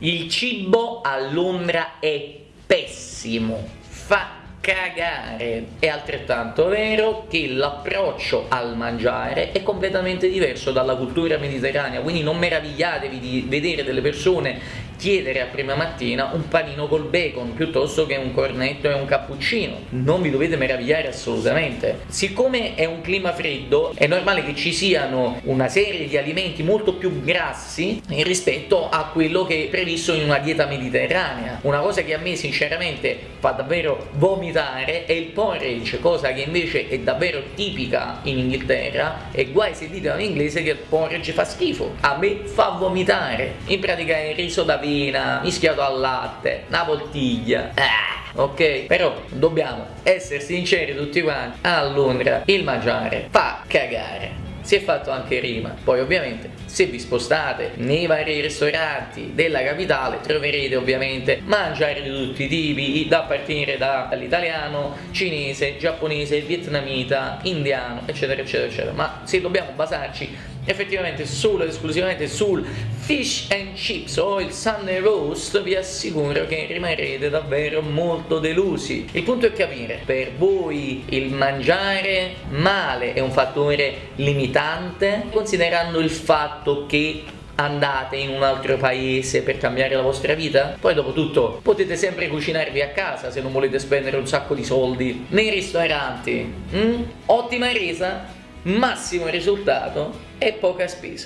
Il cibo a Londra è pessimo, fa cagare. È altrettanto vero che l'approccio al mangiare è completamente diverso dalla cultura mediterranea, quindi non meravigliatevi di vedere delle persone chiedere a prima mattina un panino col bacon piuttosto che un cornetto e un cappuccino. Non vi dovete meravigliare assolutamente. Siccome è un clima freddo è normale che ci siano una serie di alimenti molto più grassi rispetto a quello che è previsto in una dieta mediterranea. Una cosa che a me sinceramente fa davvero vomitare è il porridge cosa che invece è davvero tipica in Inghilterra e guai se dite un inglese che il porridge fa schifo. A me fa vomitare. In pratica è il riso da farina mischiato al latte, una poltiglia. Ah ok? Però dobbiamo essere sinceri tutti quanti, a Londra il mangiare fa cagare si è fatto anche rima poi ovviamente se vi spostate nei vari ristoranti della capitale troverete ovviamente mangiare di tutti i tipi da partire dall'italiano, cinese, giapponese, vietnamita, indiano eccetera eccetera eccetera ma se dobbiamo basarci effettivamente solo ed esclusivamente sul fish and chips o il Sunday roast vi assicuro che rimarrete davvero molto delusi il punto è capire per voi il mangiare male è un fattore limitante considerando il fatto che andate in un altro paese per cambiare la vostra vita? Poi dopo tutto potete sempre cucinarvi a casa se non volete spendere un sacco di soldi nei ristoranti mm? ottima resa massimo risultato e poca spesa